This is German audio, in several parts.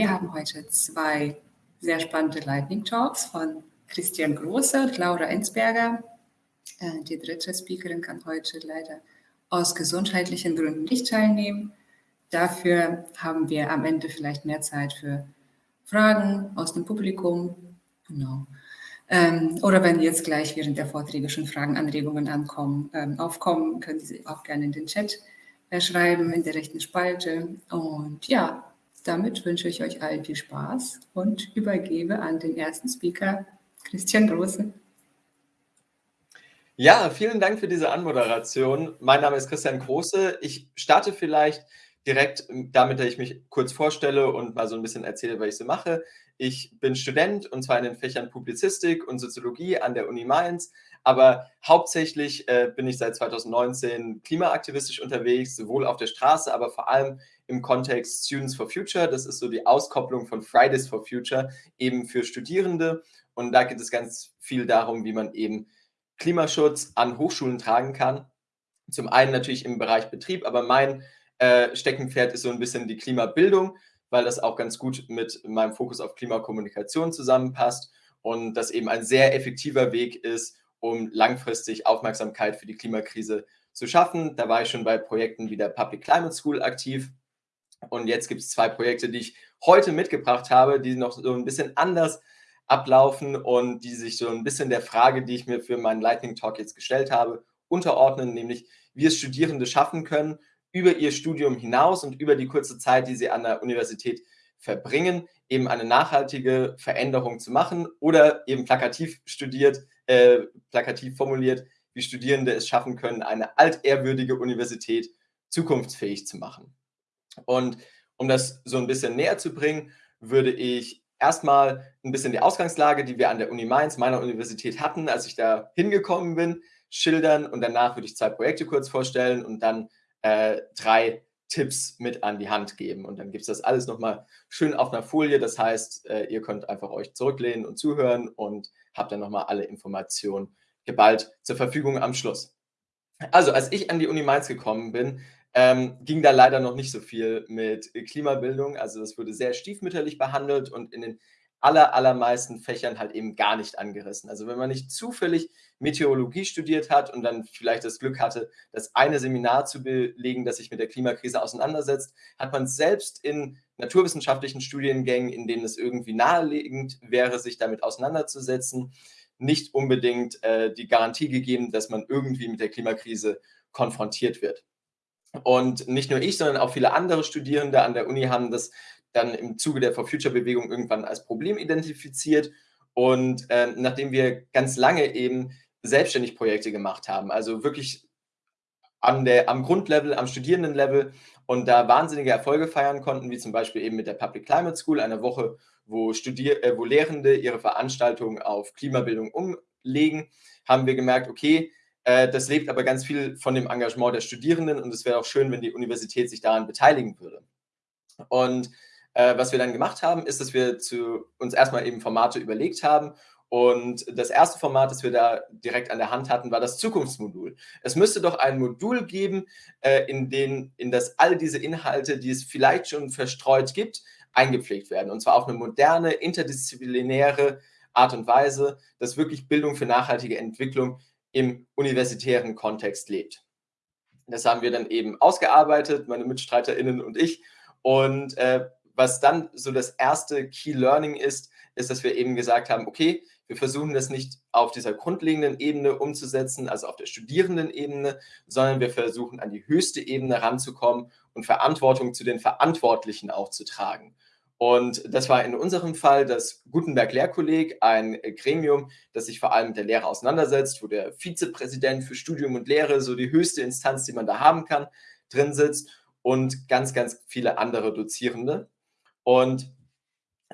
wir haben heute zwei sehr spannende Lightning Talks von Christian Große und Laura Ensberger. Äh, die dritte Speakerin kann heute leider aus gesundheitlichen Gründen nicht teilnehmen. Dafür haben wir am Ende vielleicht mehr Zeit für Fragen aus dem Publikum. Genau. Ähm, oder wenn jetzt gleich während der Vorträge schon Fragen, Anregungen ankommen, ähm, aufkommen, können Sie auch gerne in den Chat äh, schreiben, in der rechten Spalte. Und ja, damit wünsche ich euch allen viel Spaß und übergebe an den ersten Speaker, Christian Große. Ja, vielen Dank für diese Anmoderation. Mein Name ist Christian Große. Ich starte vielleicht direkt damit, dass ich mich kurz vorstelle und mal so ein bisschen erzähle, was ich so mache. Ich bin Student und zwar in den Fächern Publizistik und Soziologie an der Uni Mainz, aber hauptsächlich äh, bin ich seit 2019 klimaaktivistisch unterwegs, sowohl auf der Straße, aber vor allem im Kontext Students for Future. Das ist so die Auskopplung von Fridays for Future eben für Studierende. Und da geht es ganz viel darum, wie man eben Klimaschutz an Hochschulen tragen kann. Zum einen natürlich im Bereich Betrieb, aber mein äh, Steckenpferd ist so ein bisschen die Klimabildung, weil das auch ganz gut mit meinem Fokus auf Klimakommunikation zusammenpasst und das eben ein sehr effektiver Weg ist, um langfristig Aufmerksamkeit für die Klimakrise zu schaffen. Da war ich schon bei Projekten wie der Public Climate School aktiv. Und jetzt gibt es zwei Projekte, die ich heute mitgebracht habe, die noch so ein bisschen anders ablaufen und die sich so ein bisschen der Frage, die ich mir für meinen Lightning Talk jetzt gestellt habe, unterordnen, nämlich wie es Studierende schaffen können, über ihr Studium hinaus und über die kurze Zeit, die sie an der Universität verbringen, eben eine nachhaltige Veränderung zu machen oder eben plakativ studiert, äh, plakativ formuliert, wie Studierende es schaffen können, eine altehrwürdige Universität zukunftsfähig zu machen. Und um das so ein bisschen näher zu bringen, würde ich erstmal ein bisschen die Ausgangslage, die wir an der Uni Mainz, meiner Universität hatten, als ich da hingekommen bin, schildern und danach würde ich zwei Projekte kurz vorstellen und dann äh, drei Tipps mit an die Hand geben. Und dann gibt es das alles nochmal schön auf einer Folie. Das heißt, äh, ihr könnt einfach euch zurücklehnen und zuhören und habt dann nochmal alle Informationen geballt zur Verfügung am Schluss. Also, als ich an die Uni Mainz gekommen bin, ähm, ging da leider noch nicht so viel mit Klimabildung. Also das wurde sehr stiefmütterlich behandelt und in den aller, allermeisten Fächern halt eben gar nicht angerissen. Also wenn man nicht zufällig Meteorologie studiert hat und dann vielleicht das Glück hatte, das eine Seminar zu belegen, das sich mit der Klimakrise auseinandersetzt, hat man selbst in naturwissenschaftlichen Studiengängen, in denen es irgendwie naheliegend wäre, sich damit auseinanderzusetzen, nicht unbedingt äh, die Garantie gegeben, dass man irgendwie mit der Klimakrise konfrontiert wird. Und nicht nur ich, sondern auch viele andere Studierende an der Uni haben das dann im Zuge der For Future-Bewegung irgendwann als Problem identifiziert. Und äh, nachdem wir ganz lange eben selbstständig Projekte gemacht haben, also wirklich an der, am Grundlevel, am Studierendenlevel und da wahnsinnige Erfolge feiern konnten, wie zum Beispiel eben mit der Public Climate School, einer Woche, wo, Studier äh, wo Lehrende ihre Veranstaltungen auf Klimabildung umlegen, haben wir gemerkt, okay, äh, das lebt aber ganz viel von dem Engagement der Studierenden und es wäre auch schön, wenn die Universität sich daran beteiligen würde. Und äh, was wir dann gemacht haben, ist, dass wir zu, uns erstmal eben Formate überlegt haben. Und das erste Format, das wir da direkt an der Hand hatten, war das Zukunftsmodul. Es müsste doch ein Modul geben, äh, in, den, in das all diese Inhalte, die es vielleicht schon verstreut gibt, eingepflegt werden. Und zwar auf eine moderne, interdisziplinäre Art und Weise, dass wirklich Bildung für nachhaltige Entwicklung im universitären Kontext lebt. Das haben wir dann eben ausgearbeitet, meine MitstreiterInnen und ich. Und äh, was dann so das erste Key Learning ist, ist, dass wir eben gesagt haben, okay, wir versuchen das nicht auf dieser grundlegenden Ebene umzusetzen, also auf der Studierendenebene, sondern wir versuchen an die höchste Ebene ranzukommen und Verantwortung zu den Verantwortlichen auch zu tragen. Und das war in unserem Fall das Gutenberg-Lehrkolleg, ein Gremium, das sich vor allem mit der Lehre auseinandersetzt, wo der Vizepräsident für Studium und Lehre, so die höchste Instanz, die man da haben kann, drin sitzt und ganz, ganz viele andere Dozierende. Und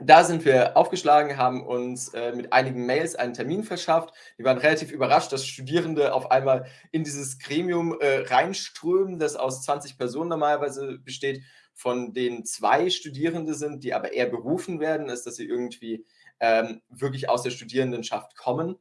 da sind wir aufgeschlagen, haben uns äh, mit einigen Mails einen Termin verschafft. Die waren relativ überrascht, dass Studierende auf einmal in dieses Gremium äh, reinströmen, das aus 20 Personen normalerweise besteht, von denen zwei Studierende sind, die aber eher berufen werden, ist, dass sie irgendwie ähm, wirklich aus der Studierendenschaft kommen.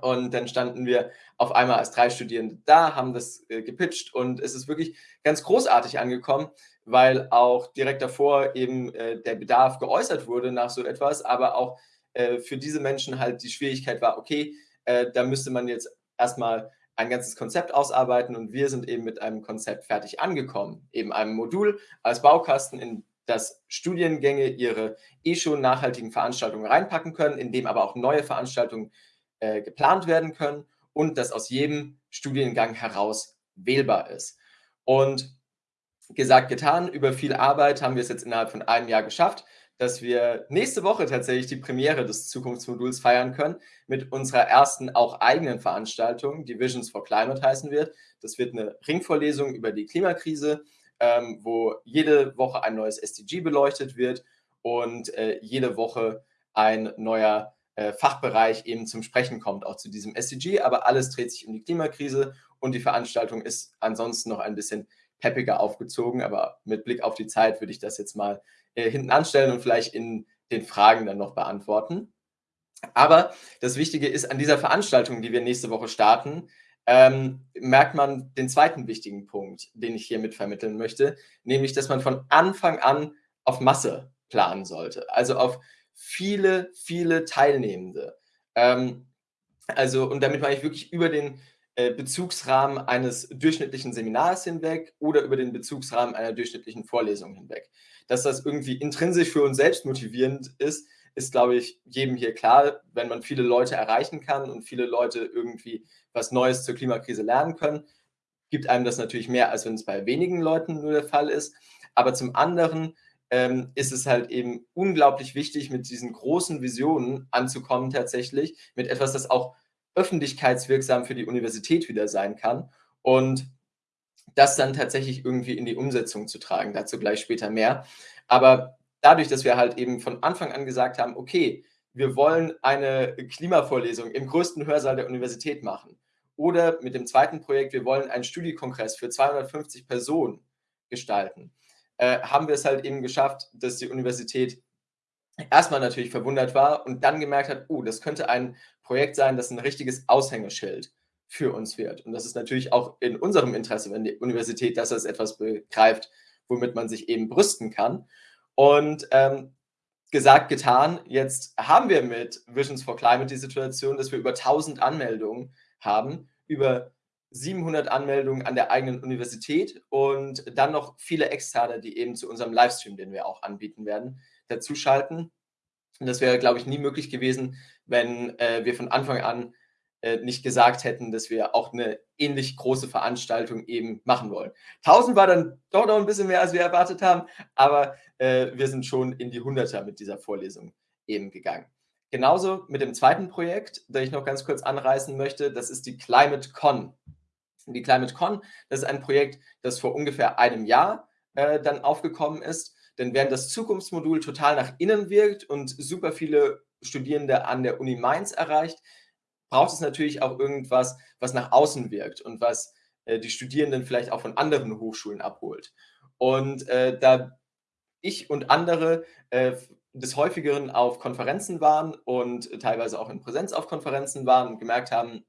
Und dann standen wir auf einmal als drei Studierende da, haben das äh, gepitcht und es ist wirklich ganz großartig angekommen, weil auch direkt davor eben äh, der Bedarf geäußert wurde nach so etwas, aber auch äh, für diese Menschen halt die Schwierigkeit war, okay, äh, da müsste man jetzt erstmal ein ganzes Konzept ausarbeiten und wir sind eben mit einem Konzept fertig angekommen, eben einem Modul als Baukasten, in das Studiengänge ihre eh schon nachhaltigen Veranstaltungen reinpacken können, in dem aber auch neue Veranstaltungen äh, geplant werden können und das aus jedem Studiengang heraus wählbar ist. Und gesagt, getan, über viel Arbeit haben wir es jetzt innerhalb von einem Jahr geschafft, dass wir nächste Woche tatsächlich die Premiere des Zukunftsmoduls feiern können mit unserer ersten auch eigenen Veranstaltung, die Visions for Climate heißen wird. Das wird eine Ringvorlesung über die Klimakrise, ähm, wo jede Woche ein neues SDG beleuchtet wird und äh, jede Woche ein neuer äh, Fachbereich eben zum Sprechen kommt, auch zu diesem SDG. Aber alles dreht sich um die Klimakrise und die Veranstaltung ist ansonsten noch ein bisschen peppiger aufgezogen. Aber mit Blick auf die Zeit würde ich das jetzt mal äh, hinten anstellen und vielleicht in den Fragen dann noch beantworten. Aber das Wichtige ist, an dieser Veranstaltung, die wir nächste Woche starten, ähm, merkt man den zweiten wichtigen Punkt, den ich hier mit vermitteln möchte, nämlich, dass man von Anfang an auf Masse planen sollte, also auf viele, viele Teilnehmende. Ähm, also, und damit meine ich wirklich über den äh, Bezugsrahmen eines durchschnittlichen Seminars hinweg oder über den Bezugsrahmen einer durchschnittlichen Vorlesung hinweg. Dass das irgendwie intrinsisch für uns selbst motivierend ist, ist, glaube ich, jedem hier klar, wenn man viele Leute erreichen kann und viele Leute irgendwie was Neues zur Klimakrise lernen können, gibt einem das natürlich mehr, als wenn es bei wenigen Leuten nur der Fall ist. Aber zum anderen ähm, ist es halt eben unglaublich wichtig, mit diesen großen Visionen anzukommen tatsächlich, mit etwas, das auch öffentlichkeitswirksam für die Universität wieder sein kann und das dann tatsächlich irgendwie in die Umsetzung zu tragen. Dazu gleich später mehr. Aber dadurch, dass wir halt eben von Anfang an gesagt haben, okay, wir wollen eine Klimavorlesung im größten Hörsaal der Universität machen. Oder mit dem zweiten Projekt, wir wollen einen Studiekongress für 250 Personen gestalten. Äh, haben wir es halt eben geschafft, dass die Universität erstmal natürlich verwundert war und dann gemerkt hat, oh, das könnte ein Projekt sein, das ein richtiges Aushängeschild für uns wird. Und das ist natürlich auch in unserem Interesse, wenn die Universität das als etwas begreift, womit man sich eben brüsten kann. Und ähm, gesagt, getan, jetzt haben wir mit Visions for Climate die Situation, dass wir über 1000 Anmeldungen haben, über 700 Anmeldungen an der eigenen Universität und dann noch viele Externe, die eben zu unserem Livestream, den wir auch anbieten werden, dazuschalten. Und das wäre, glaube ich, nie möglich gewesen, wenn äh, wir von Anfang an äh, nicht gesagt hätten, dass wir auch eine ähnlich große Veranstaltung eben machen wollen. 1000 war dann doch noch ein bisschen mehr, als wir erwartet haben, aber äh, wir sind schon in die Hunderter mit dieser Vorlesung eben gegangen. Genauso mit dem zweiten Projekt, das ich noch ganz kurz anreißen möchte, das ist die Climate Con. Die Climate Con, das ist ein Projekt, das vor ungefähr einem Jahr äh, dann aufgekommen ist denn während das Zukunftsmodul total nach innen wirkt und super viele Studierende an der Uni Mainz erreicht, braucht es natürlich auch irgendwas, was nach außen wirkt und was äh, die Studierenden vielleicht auch von anderen Hochschulen abholt. Und äh, da ich und andere äh, des häufigeren auf Konferenzen waren und teilweise auch in Präsenz auf Konferenzen waren und gemerkt haben,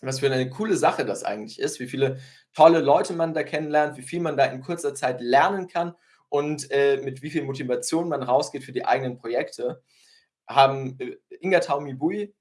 was für eine coole Sache das eigentlich ist, wie viele tolle Leute man da kennenlernt, wie viel man da in kurzer Zeit lernen kann und äh, mit wie viel Motivation man rausgeht für die eigenen Projekte, haben äh, Inga Taumibui,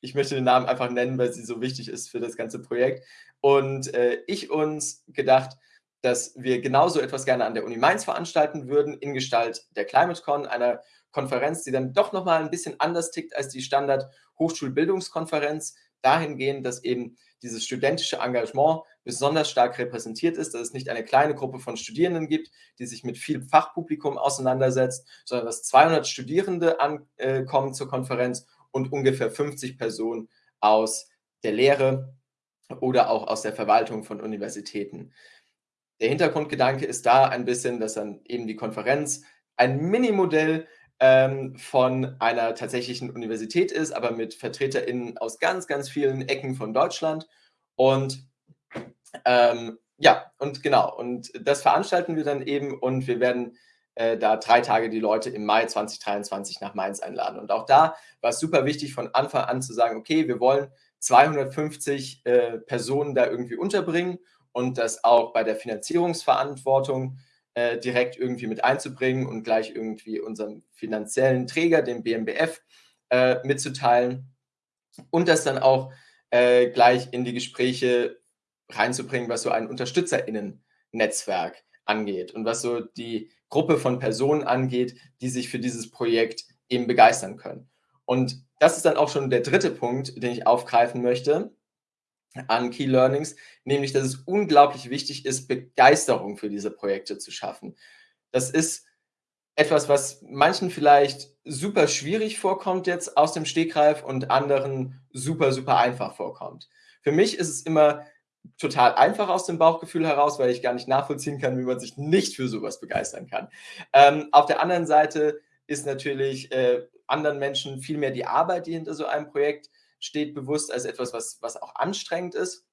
ich möchte den Namen einfach nennen, weil sie so wichtig ist für das ganze Projekt, und äh, ich uns gedacht, dass wir genauso etwas gerne an der Uni Mainz veranstalten würden, in Gestalt der ClimateCon, einer Konferenz, die dann doch nochmal ein bisschen anders tickt als die Standard Hochschulbildungskonferenz, dahingehend, dass eben dieses studentische Engagement besonders stark repräsentiert ist, dass es nicht eine kleine Gruppe von Studierenden gibt, die sich mit viel Fachpublikum auseinandersetzt, sondern dass 200 Studierende ankommen äh, zur Konferenz und ungefähr 50 Personen aus der Lehre oder auch aus der Verwaltung von Universitäten. Der Hintergrundgedanke ist da ein bisschen, dass dann eben die Konferenz ein Minimodell ähm, von einer tatsächlichen Universität ist, aber mit VertreterInnen aus ganz, ganz vielen Ecken von Deutschland. Und ähm, ja, und genau, und das veranstalten wir dann eben und wir werden äh, da drei Tage die Leute im Mai 2023 nach Mainz einladen. Und auch da war es super wichtig, von Anfang an zu sagen, okay, wir wollen 250 äh, Personen da irgendwie unterbringen und das auch bei der Finanzierungsverantwortung äh, direkt irgendwie mit einzubringen und gleich irgendwie unserem finanziellen Träger, dem BMBF, äh, mitzuteilen und das dann auch äh, gleich in die Gespräche reinzubringen, was so ein UnterstützerInnen-Netzwerk angeht und was so die Gruppe von Personen angeht, die sich für dieses Projekt eben begeistern können. Und das ist dann auch schon der dritte Punkt, den ich aufgreifen möchte an Key Learnings, nämlich dass es unglaublich wichtig ist, Begeisterung für diese Projekte zu schaffen. Das ist etwas, was manchen vielleicht super schwierig vorkommt jetzt aus dem Stegreif und anderen super, super einfach vorkommt. Für mich ist es immer total einfach aus dem Bauchgefühl heraus, weil ich gar nicht nachvollziehen kann, wie man sich nicht für sowas begeistern kann. Ähm, auf der anderen Seite ist natürlich äh, anderen Menschen viel mehr die Arbeit, die hinter so einem Projekt steht, bewusst als etwas, was, was auch anstrengend ist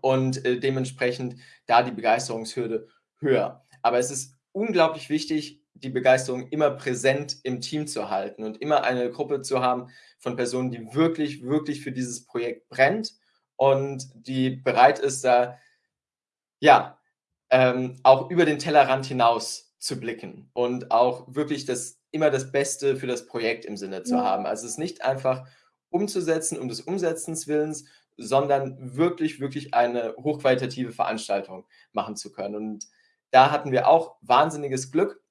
und äh, dementsprechend da die Begeisterungshürde höher. Aber es ist unglaublich wichtig, die Begeisterung immer präsent im Team zu halten und immer eine Gruppe zu haben von Personen, die wirklich, wirklich für dieses Projekt brennt und die bereit ist, da ja ähm, auch über den Tellerrand hinaus zu blicken und auch wirklich das immer das Beste für das Projekt im Sinne zu ja. haben. Also es ist nicht einfach umzusetzen um des Umsetzens willens, sondern wirklich, wirklich eine hochqualitative Veranstaltung machen zu können. Und da hatten wir auch wahnsinniges Glück,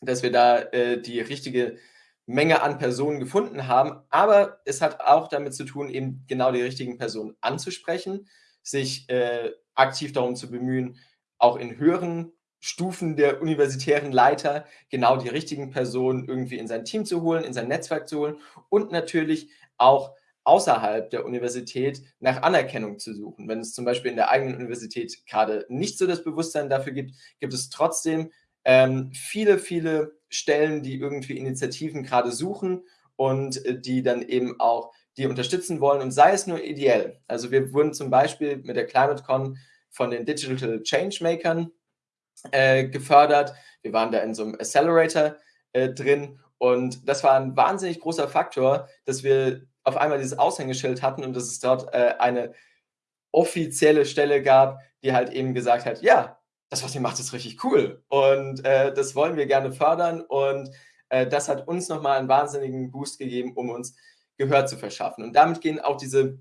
dass wir da äh, die richtige Menge an Personen gefunden haben. Aber es hat auch damit zu tun, eben genau die richtigen Personen anzusprechen, sich äh, aktiv darum zu bemühen, auch in höheren Stufen der universitären Leiter genau die richtigen Personen irgendwie in sein Team zu holen, in sein Netzwerk zu holen und natürlich auch außerhalb der Universität nach Anerkennung zu suchen. Wenn es zum Beispiel in der eigenen Universität gerade nicht so das Bewusstsein dafür gibt, gibt es trotzdem ähm, viele, viele Stellen, die irgendwie Initiativen gerade suchen und äh, die dann eben auch die unterstützen wollen und sei es nur ideell. Also wir wurden zum Beispiel mit der ClimateCon von den Digital Changemakern äh, gefördert. Wir waren da in so einem Accelerator äh, drin. Und das war ein wahnsinnig großer Faktor, dass wir auf einmal dieses Aushängeschild hatten und dass es dort äh, eine offizielle Stelle gab, die halt eben gesagt hat, ja, das, was ihr macht, ist richtig cool. Und äh, das wollen wir gerne fördern. Und äh, das hat uns nochmal einen wahnsinnigen Boost gegeben, um uns Gehör zu verschaffen. Und damit gehen auch diese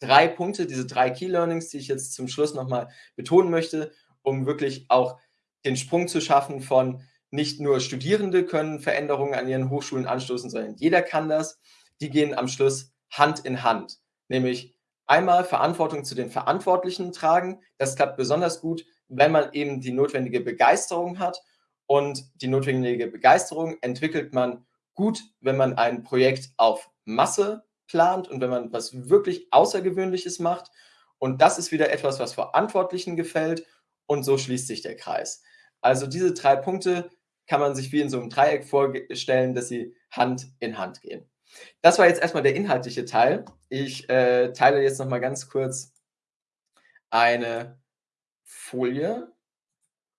drei Punkte, diese drei Key Learnings, die ich jetzt zum Schluss nochmal betonen möchte, um wirklich auch den Sprung zu schaffen von nicht nur Studierende können Veränderungen an ihren Hochschulen anstoßen, sondern jeder kann das. Die gehen am Schluss Hand in Hand, nämlich einmal Verantwortung zu den Verantwortlichen tragen. Das klappt besonders gut, wenn man eben die notwendige Begeisterung hat. Und die notwendige Begeisterung entwickelt man gut, wenn man ein Projekt auf Masse plant und wenn man was wirklich Außergewöhnliches macht. Und das ist wieder etwas, was Verantwortlichen gefällt und so schließt sich der Kreis. Also diese drei Punkte kann man sich wie in so einem Dreieck vorstellen, dass sie Hand in Hand gehen. Das war jetzt erstmal der inhaltliche Teil. Ich äh, teile jetzt nochmal ganz kurz eine Folie,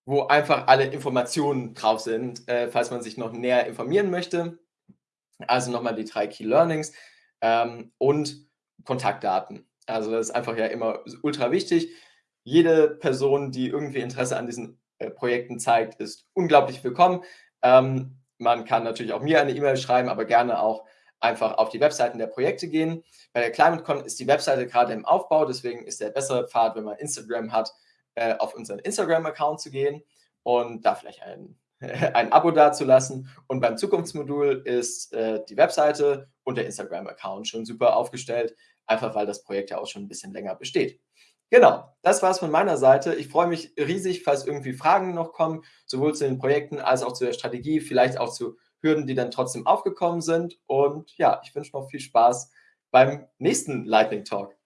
wo einfach alle Informationen drauf sind, äh, falls man sich noch näher informieren möchte. Also nochmal die drei Key Learnings ähm, und Kontaktdaten. Also das ist einfach ja immer ultra wichtig jede Person, die irgendwie Interesse an diesen äh, Projekten zeigt, ist unglaublich willkommen. Ähm, man kann natürlich auch mir eine E-Mail schreiben, aber gerne auch einfach auf die Webseiten der Projekte gehen. Bei der ClimateCon ist die Webseite gerade im Aufbau, deswegen ist der bessere Pfad, wenn man Instagram hat, äh, auf unseren Instagram-Account zu gehen und da vielleicht ein, ein Abo dazulassen. Und beim Zukunftsmodul ist äh, die Webseite und der Instagram-Account schon super aufgestellt, einfach weil das Projekt ja auch schon ein bisschen länger besteht. Genau, das war es von meiner Seite. Ich freue mich riesig, falls irgendwie Fragen noch kommen, sowohl zu den Projekten als auch zu der Strategie, vielleicht auch zu Hürden, die dann trotzdem aufgekommen sind. Und ja, ich wünsche noch viel Spaß beim nächsten Lightning Talk.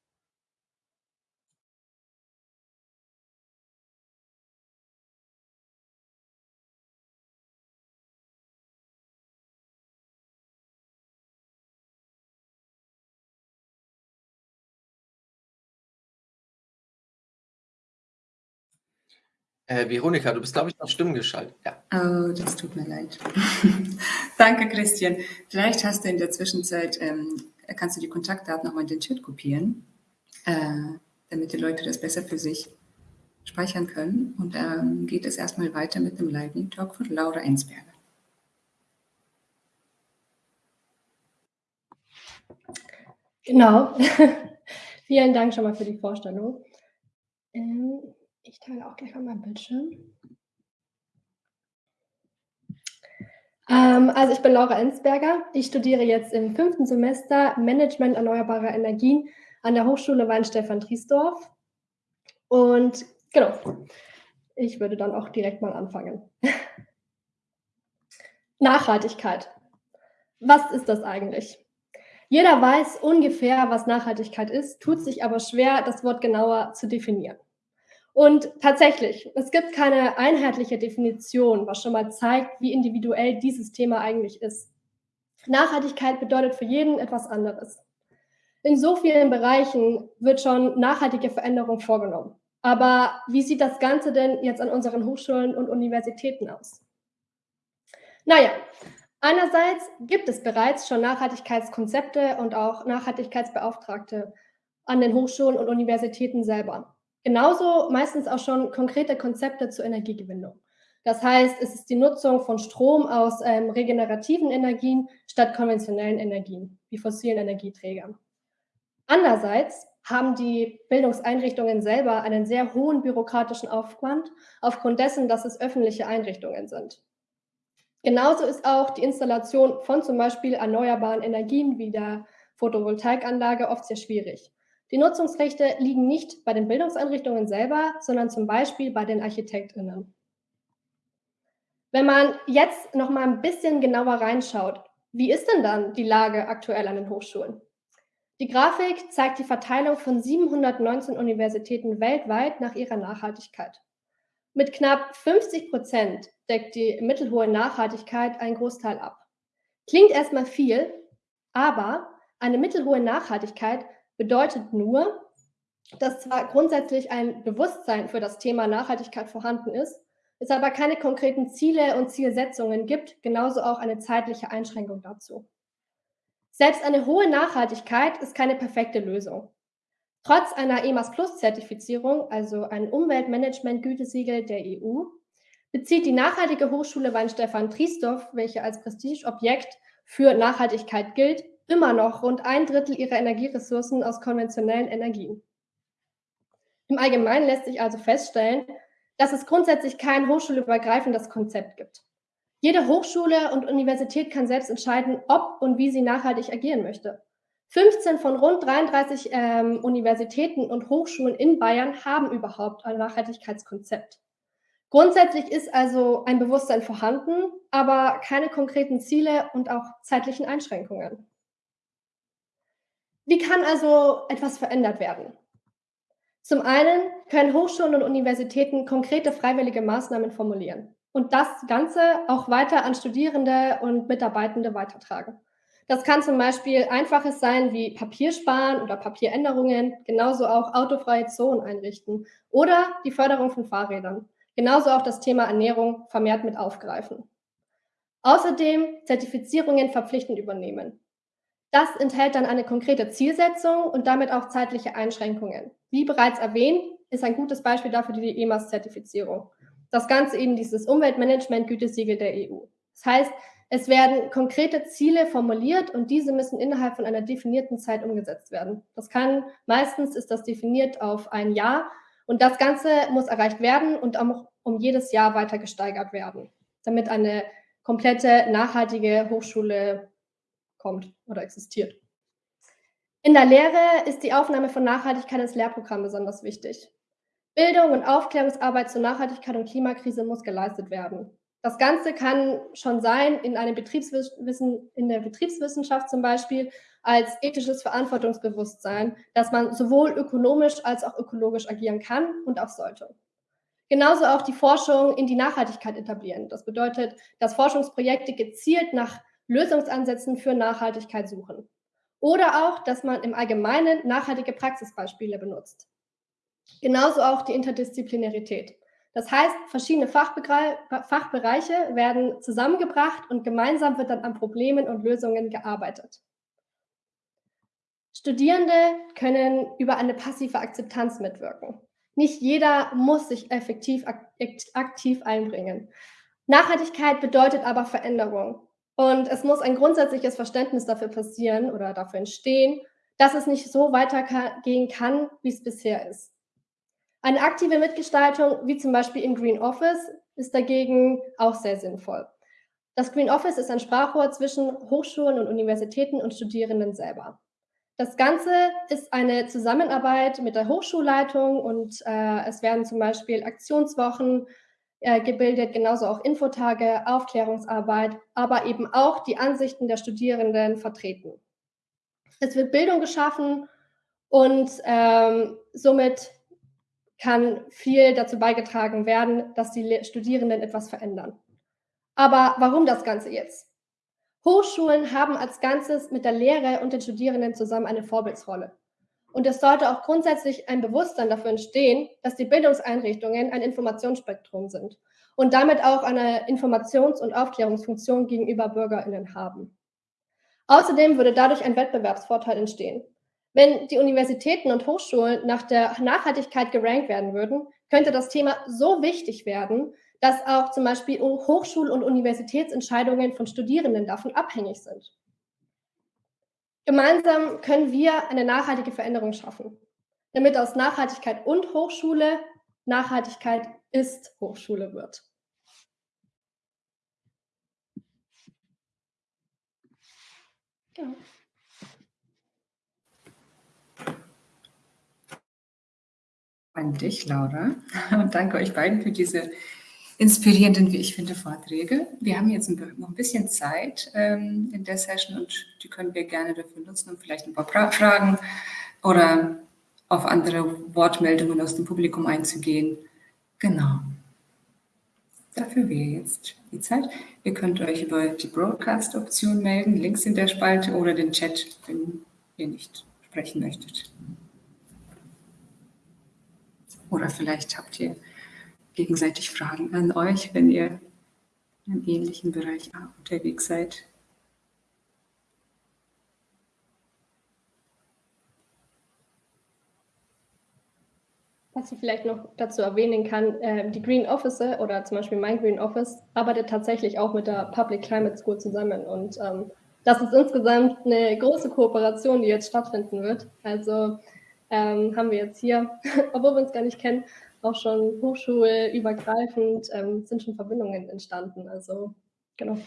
Äh, Veronika, du bist, glaube ich, noch Stimmen geschaltet. Ja. Oh, das tut mir leid. Danke, Christian. Vielleicht hast du in der Zwischenzeit ähm, kannst du die Kontaktdaten nochmal in den Chat kopieren, äh, damit die Leute das besser für sich speichern können. Und dann ähm, geht es erstmal weiter mit dem Lightning Talk von Laura Ensberger. Genau. Vielen Dank schon mal für die Vorstellung. Ähm, ich teile auch gleich mal mein Bildschirm. Ähm, also ich bin Laura Ensberger. Ich studiere jetzt im fünften Semester Management erneuerbarer Energien an der Hochschule Weinstefan Triesdorf. Und genau, ich würde dann auch direkt mal anfangen. Nachhaltigkeit. Was ist das eigentlich? Jeder weiß ungefähr, was Nachhaltigkeit ist, tut sich aber schwer, das Wort genauer zu definieren. Und tatsächlich, es gibt keine einheitliche Definition, was schon mal zeigt, wie individuell dieses Thema eigentlich ist. Nachhaltigkeit bedeutet für jeden etwas anderes. In so vielen Bereichen wird schon nachhaltige Veränderung vorgenommen. Aber wie sieht das Ganze denn jetzt an unseren Hochschulen und Universitäten aus? Naja, einerseits gibt es bereits schon Nachhaltigkeitskonzepte und auch Nachhaltigkeitsbeauftragte an den Hochschulen und Universitäten selber. Genauso meistens auch schon konkrete Konzepte zur Energiegewinnung. Das heißt, es ist die Nutzung von Strom aus ähm, regenerativen Energien statt konventionellen Energien, wie fossilen Energieträgern. Andererseits haben die Bildungseinrichtungen selber einen sehr hohen bürokratischen Aufwand aufgrund dessen, dass es öffentliche Einrichtungen sind. Genauso ist auch die Installation von zum Beispiel erneuerbaren Energien wie der Photovoltaikanlage oft sehr schwierig. Die Nutzungsrechte liegen nicht bei den Bildungseinrichtungen selber, sondern zum Beispiel bei den Architektinnen. Wenn man jetzt noch mal ein bisschen genauer reinschaut, wie ist denn dann die Lage aktuell an den Hochschulen? Die Grafik zeigt die Verteilung von 719 Universitäten weltweit nach ihrer Nachhaltigkeit. Mit knapp 50 Prozent deckt die mittelhohe Nachhaltigkeit einen Großteil ab. Klingt erstmal viel, aber eine mittelhohe Nachhaltigkeit bedeutet nur, dass zwar grundsätzlich ein Bewusstsein für das Thema Nachhaltigkeit vorhanden ist, es aber keine konkreten Ziele und Zielsetzungen gibt, genauso auch eine zeitliche Einschränkung dazu. Selbst eine hohe Nachhaltigkeit ist keine perfekte Lösung. Trotz einer EMAS Plus Zertifizierung, also ein Umweltmanagement-Gütesiegel der EU, bezieht die nachhaltige Hochschule Weinstefan Triesdorf, welche als Prestigeobjekt für Nachhaltigkeit gilt, immer noch rund ein Drittel ihrer Energieressourcen aus konventionellen Energien. Im Allgemeinen lässt sich also feststellen, dass es grundsätzlich kein hochschulübergreifendes Konzept gibt. Jede Hochschule und Universität kann selbst entscheiden, ob und wie sie nachhaltig agieren möchte. 15 von rund 33 ähm, Universitäten und Hochschulen in Bayern haben überhaupt ein Nachhaltigkeitskonzept. Grundsätzlich ist also ein Bewusstsein vorhanden, aber keine konkreten Ziele und auch zeitlichen Einschränkungen. Wie kann also etwas verändert werden? Zum einen können Hochschulen und Universitäten konkrete freiwillige Maßnahmen formulieren und das Ganze auch weiter an Studierende und Mitarbeitende weitertragen. Das kann zum Beispiel einfaches sein wie Papiersparen oder Papieränderungen, genauso auch autofreie Zonen einrichten oder die Förderung von Fahrrädern. Genauso auch das Thema Ernährung vermehrt mit aufgreifen. Außerdem Zertifizierungen verpflichtend übernehmen. Das enthält dann eine konkrete Zielsetzung und damit auch zeitliche Einschränkungen. Wie bereits erwähnt, ist ein gutes Beispiel dafür die EMAS-Zertifizierung das Ganze eben dieses Umweltmanagement-Gütesiegel der EU. Das heißt, es werden konkrete Ziele formuliert und diese müssen innerhalb von einer definierten Zeit umgesetzt werden. Das kann, meistens ist das definiert auf ein Jahr und das Ganze muss erreicht werden und auch um jedes Jahr weiter gesteigert werden, damit eine komplette nachhaltige Hochschule kommt oder existiert. In der Lehre ist die Aufnahme von Nachhaltigkeit ins Lehrprogramm besonders wichtig. Bildung und Aufklärungsarbeit zur Nachhaltigkeit und Klimakrise muss geleistet werden. Das Ganze kann schon sein in einem Betriebswissen, in der Betriebswissenschaft zum Beispiel als ethisches Verantwortungsbewusstsein, dass man sowohl ökonomisch als auch ökologisch agieren kann und auch sollte. Genauso auch die Forschung in die Nachhaltigkeit etablieren. Das bedeutet, dass Forschungsprojekte gezielt nach Lösungsansätzen für Nachhaltigkeit suchen. Oder auch, dass man im Allgemeinen nachhaltige Praxisbeispiele benutzt. Genauso auch die Interdisziplinarität. Das heißt, verschiedene Fachbereiche werden zusammengebracht und gemeinsam wird dann an Problemen und Lösungen gearbeitet. Studierende können über eine passive Akzeptanz mitwirken. Nicht jeder muss sich effektiv aktiv einbringen. Nachhaltigkeit bedeutet aber Veränderung. Und es muss ein grundsätzliches Verständnis dafür passieren oder dafür entstehen, dass es nicht so weitergehen kann, wie es bisher ist. Eine aktive Mitgestaltung, wie zum Beispiel im Green Office, ist dagegen auch sehr sinnvoll. Das Green Office ist ein Sprachrohr zwischen Hochschulen und Universitäten und Studierenden selber. Das Ganze ist eine Zusammenarbeit mit der Hochschulleitung und äh, es werden zum Beispiel Aktionswochen äh, gebildet, genauso auch Infotage, Aufklärungsarbeit, aber eben auch die Ansichten der Studierenden vertreten. Es wird Bildung geschaffen und ähm, somit kann viel dazu beigetragen werden, dass die Studierenden etwas verändern. Aber warum das Ganze jetzt? Hochschulen haben als Ganzes mit der Lehre und den Studierenden zusammen eine Vorbildsrolle. Und es sollte auch grundsätzlich ein Bewusstsein dafür entstehen, dass die Bildungseinrichtungen ein Informationsspektrum sind und damit auch eine Informations- und Aufklärungsfunktion gegenüber Bürgerinnen haben. Außerdem würde dadurch ein Wettbewerbsvorteil entstehen. Wenn die Universitäten und Hochschulen nach der Nachhaltigkeit gerankt werden würden, könnte das Thema so wichtig werden, dass auch zum Beispiel Hochschul- und Universitätsentscheidungen von Studierenden davon abhängig sind. Gemeinsam können wir eine nachhaltige Veränderung schaffen, damit aus Nachhaltigkeit und Hochschule Nachhaltigkeit ist Hochschule wird. Genau. An dich, Laura. Und danke euch beiden für diese inspirierenden, wie ich finde, Vorträge. Wir haben jetzt noch ein bisschen Zeit ähm, in der Session und die können wir gerne dafür nutzen, um vielleicht ein paar Fragen oder auf andere Wortmeldungen aus dem Publikum einzugehen. Genau. Dafür wäre jetzt die Zeit. Ihr könnt euch über die Broadcast-Option melden, Links in der Spalte oder den Chat, wenn ihr nicht sprechen möchtet. Oder vielleicht habt ihr gegenseitig Fragen an euch, wenn ihr im ähnlichen Bereich unterwegs seid. Was ich vielleicht noch dazu erwähnen kann, äh, die Green Officer oder zum Beispiel mein Green Office arbeitet tatsächlich auch mit der Public Climate School zusammen und ähm, das ist insgesamt eine große Kooperation, die jetzt stattfinden wird. Also ähm, haben wir jetzt hier, obwohl wir uns gar nicht kennen, auch schon hochschulübergreifend ähm, sind schon Verbindungen entstanden. Also genau.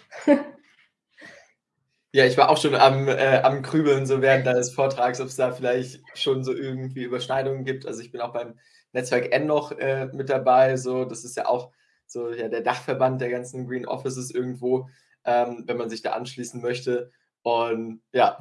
Ja, ich war auch schon am, äh, am Grübeln, so während deines Vortrags, ob es da vielleicht schon so irgendwie Überschneidungen gibt. Also ich bin auch beim Netzwerk N noch äh, mit dabei. So, das ist ja auch so ja, der Dachverband der ganzen Green Offices irgendwo, ähm, wenn man sich da anschließen möchte. Und ja,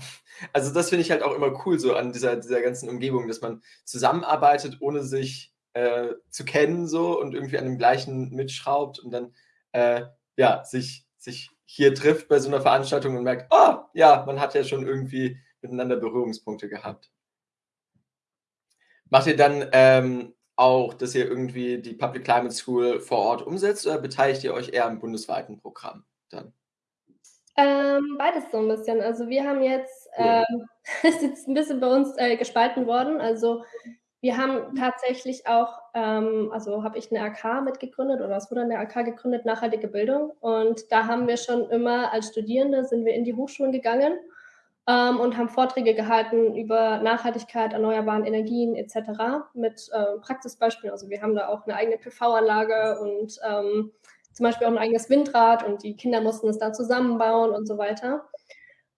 also das finde ich halt auch immer cool, so an dieser, dieser ganzen Umgebung, dass man zusammenarbeitet, ohne sich äh, zu kennen so und irgendwie an dem gleichen mitschraubt und dann äh, ja, sich, sich hier trifft bei so einer Veranstaltung und merkt, oh ja, man hat ja schon irgendwie miteinander Berührungspunkte gehabt. Macht ihr dann ähm, auch, dass ihr irgendwie die Public Climate School vor Ort umsetzt oder beteiligt ihr euch eher am bundesweiten Programm dann? Ähm, beides so ein bisschen. Also wir haben jetzt, cool. ähm, ist jetzt ein bisschen bei uns äh, gespalten worden. Also wir haben tatsächlich auch, ähm, also habe ich eine AK mitgegründet oder es wurde eine AK gegründet, nachhaltige Bildung. Und da haben wir schon immer als Studierende sind wir in die Hochschulen gegangen ähm, und haben Vorträge gehalten über Nachhaltigkeit, erneuerbaren Energien etc. mit äh, Praxisbeispielen. Also wir haben da auch eine eigene PV-Anlage und ähm, zum Beispiel auch ein eigenes Windrad und die Kinder mussten es dann zusammenbauen und so weiter.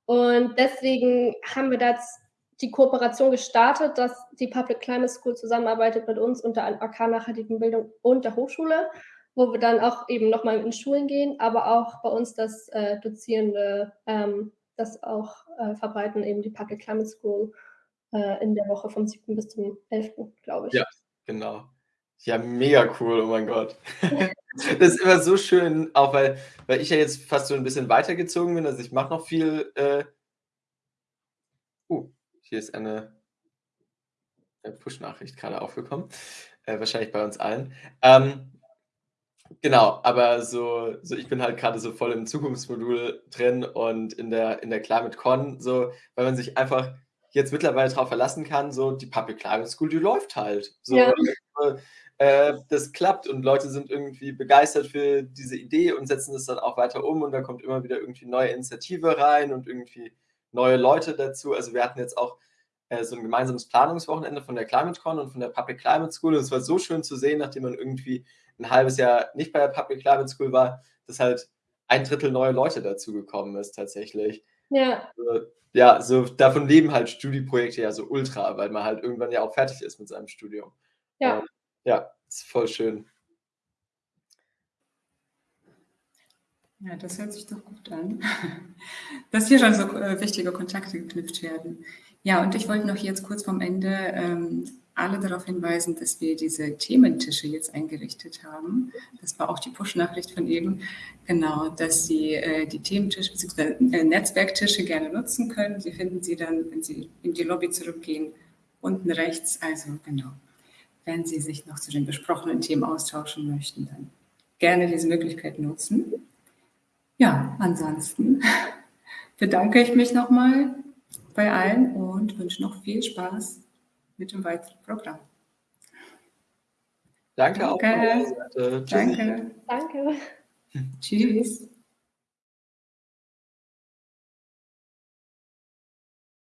Und deswegen haben wir das die Kooperation gestartet, dass die Public Climate School zusammenarbeitet mit uns und der AK Nachhaltigen Bildung und der Hochschule, wo wir dann auch eben nochmal in Schulen gehen, aber auch bei uns das äh, Dozierende ähm, das auch äh, verbreiten, eben die Public Climate School äh, in der Woche vom 7. bis zum 11., glaube ich. Ja, genau. Ja, mega cool, oh mein Gott. das ist immer so schön, auch weil, weil ich ja jetzt fast so ein bisschen weitergezogen bin. Also ich mache noch viel. Äh, uh, hier ist eine, Push-Nachricht gerade aufgekommen. Äh, wahrscheinlich bei uns allen. Ähm, genau, aber so, so ich bin halt gerade so voll im Zukunftsmodul drin und in der, in der ClimateCon, so, weil man sich einfach jetzt mittlerweile darauf verlassen kann, so die Public Climate School, die läuft halt. So, Ja. äh, das klappt und Leute sind irgendwie begeistert für diese Idee und setzen das dann auch weiter um und da kommt immer wieder irgendwie neue Initiative rein und irgendwie neue Leute dazu. Also wir hatten jetzt auch äh, so ein gemeinsames Planungswochenende von der ClimateCon und von der Public Climate School und es war so schön zu sehen, nachdem man irgendwie ein halbes Jahr nicht bei der Public Climate School war, dass halt ein Drittel neue Leute dazu gekommen ist tatsächlich. Ja, Also, ja, so davon leben halt Studieprojekte ja so ultra, weil man halt irgendwann ja auch fertig ist mit seinem Studium. ja. Und ja, ist voll schön. Ja, das hört sich doch gut an, dass hier schon so äh, wichtige Kontakte geknüpft werden. Ja, und ich wollte noch jetzt kurz vom Ende ähm, alle darauf hinweisen, dass wir diese Thementische jetzt eingerichtet haben. Das war auch die Push-Nachricht von eben, genau, dass Sie äh, die Thementische bzw. Äh, Netzwerktische gerne nutzen können. Sie finden sie dann, wenn Sie in die Lobby zurückgehen, unten rechts. Also genau, wenn Sie sich noch zu den besprochenen Themen austauschen möchten, dann gerne diese Möglichkeit nutzen. Ja, ansonsten bedanke ich mich nochmal bei allen und wünsche noch viel Spaß mit dem weiteren Programm. Danke, auch Danke. Seite. Tschüssi. Danke. Danke. Tschüss.